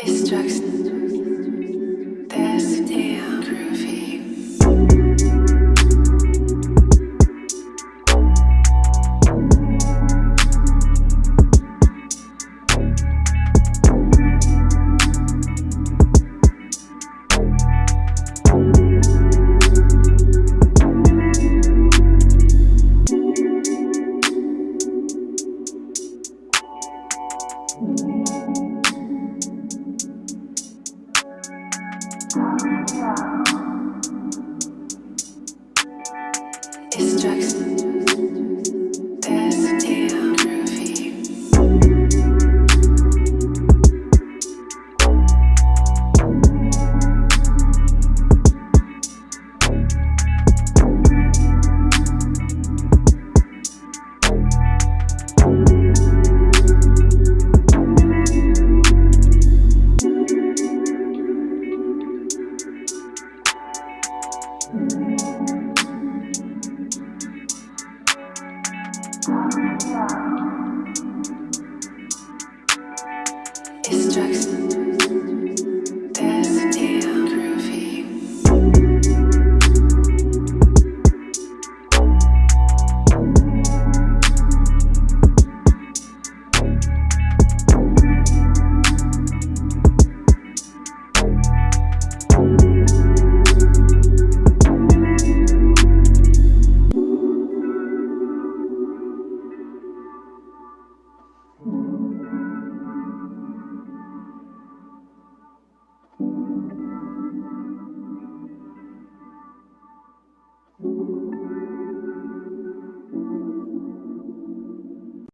Extraction. It's Jackson. Thank you.